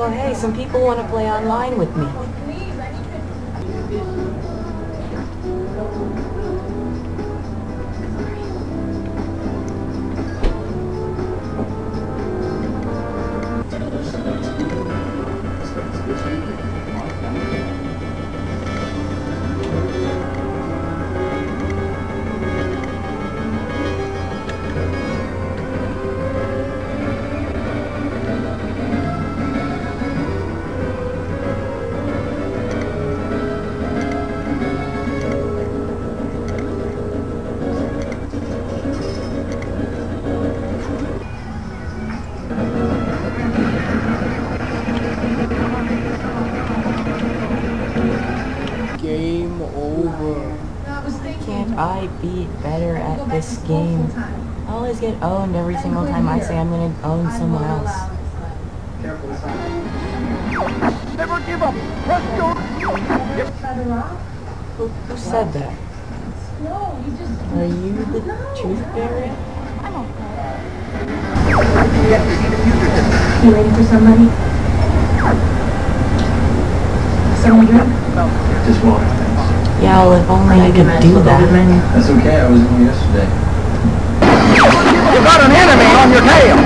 Oh, hey, some people want to play online with me. Game over. Can't I be better at this game? I always get owned every single time I say I'm gonna own someone else. Never give up. Press your. Who, who said that? Are you the truth bearer? You ready for somebody? Someone drink? Just water, thanks. Yeah, well, if only I could do that. That's okay, I was in yesterday. You got an enemy on your tail.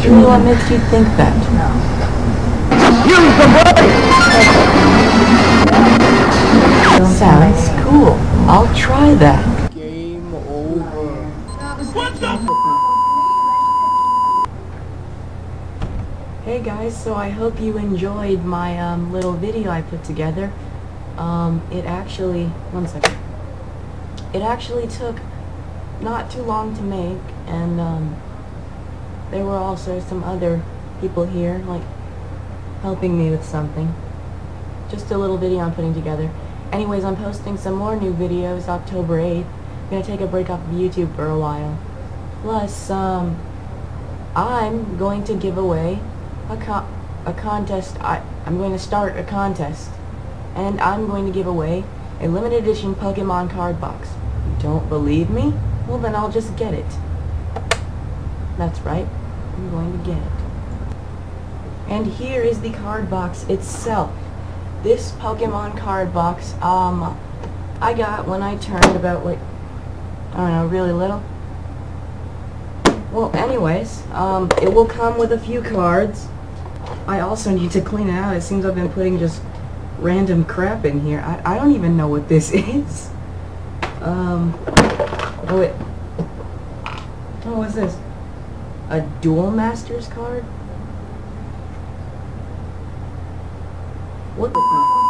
Truly, what makes you think that? No. Use the brake. Sounds cool. I'll try that. Game over. Hey guys, so I hope you enjoyed my um, little video I put together. Um, it actually, one second. It actually took not too long to make, and um, there were also some other people here, like, helping me with something. Just a little video I'm putting together. Anyways, I'm posting some more new videos October 8th. I'm gonna take a break off of YouTube for a while. Plus, um, I'm going to give away a co a contest. I I'm going to start a contest, and I'm going to give away a limited edition Pokemon card box. You don't believe me? Well, then I'll just get it. That's right. I'm going to get it. And here is the card box itself. This Pokemon card box, um, I got when I turned about like, I don't know, really little. Well, anyways, um, it will come with a few cards. I also need to clean it out. It seems I've been putting just random crap in here. I, I don't even know what this is. Um, what? Oh, what's this? A Duel Masters card? What the?